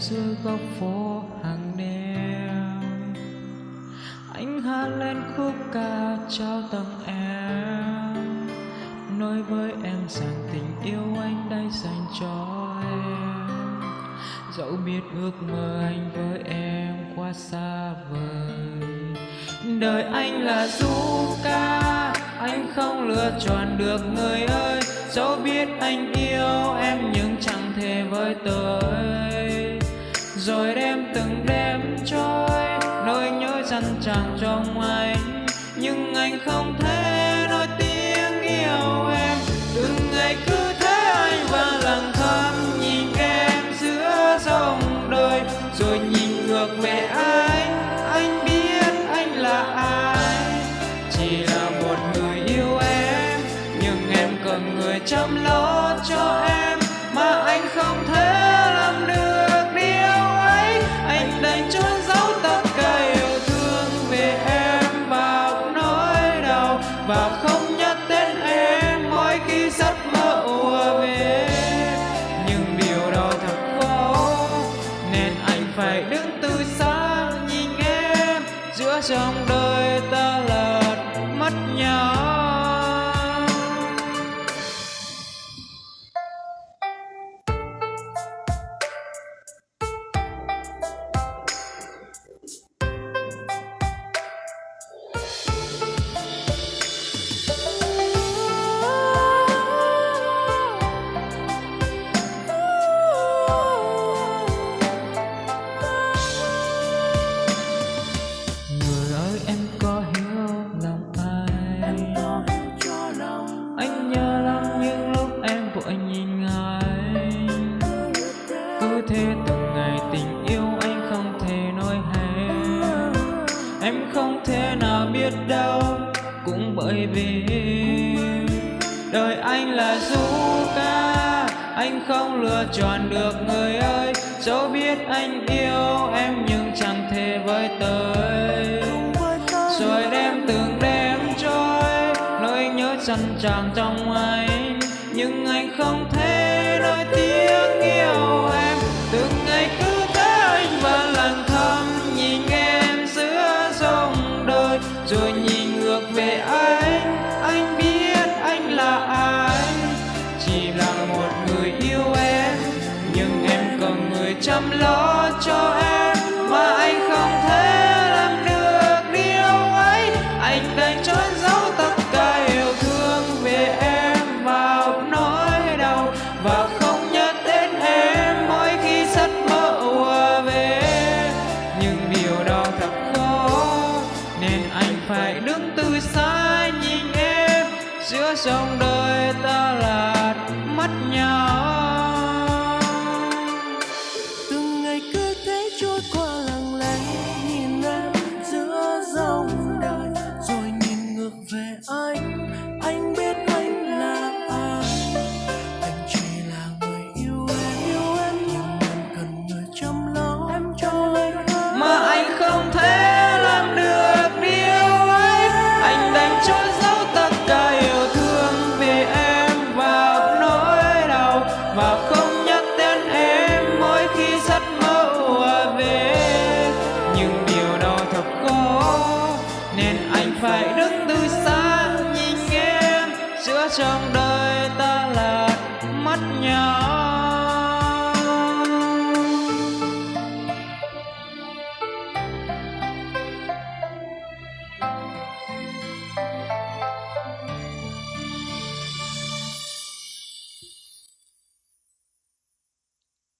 giữa góc phố hàng đêm. Anh hát lên khúc ca trao tặng em. Nói với em rằng tình yêu anh đã dành cho em. Dẫu biết ước mơ anh với em quá xa vời. Đời anh là du ca, anh không lựa chọn được người ơi. Dẫu biết anh yêu em nhưng chẳng thể với tới rồi đêm từng đêm trôi, nỗi nhớ dằn tràn trong anh nhưng anh không thể nói tiếng yêu em. Từng ngày cứ thế anh và lặng thầm nhìn em giữa dòng đời. Rồi nhìn ngược về anh anh biết anh là ai. Chỉ là một người yêu em, nhưng em cần người chăm lo cho em. Mà anh không thể trong đời ta là mất nhau. Em không thể nào biết đâu, cũng bởi vì đời anh là du ca. Anh không lựa chọn được người ơi, dẫu biết anh yêu em nhưng chẳng thể với tới. Rồi đêm từng đêm trôi, nỗi nhớ dằn tràn trong anh. Nhưng anh không thể nói tiếng yêu em, từng lo cho em, mà anh không thể làm được điều ấy. Anh đành trốn giấu tất cả yêu thương về em vào nỗi đau và không nhắc đến em mỗi khi giấc mơ ùa về. Nhưng điều đó thật khó, nên anh phải đứng từ xa nhìn em. Giữa dòng đời ta lạc mất nhau. Phải đứng từ xa nhìn em giữa trong đời ta là mắt nhau